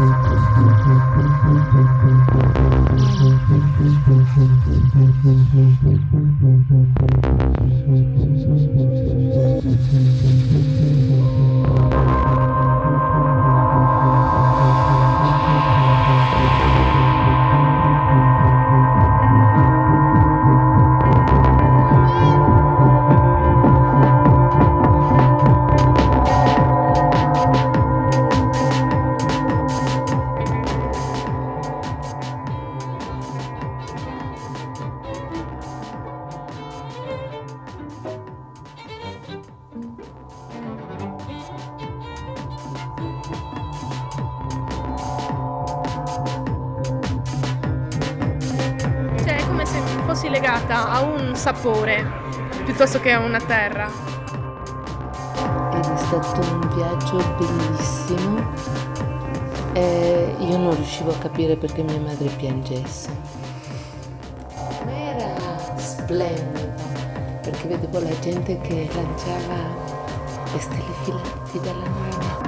Thank you. Fossi legata a un sapore piuttosto che a una terra. Ed è stato un viaggio bellissimo e io non riuscivo a capire perché mia madre piangesse. Era splendido perché vedevo la gente che lanciava le stelle filanti dalla nave.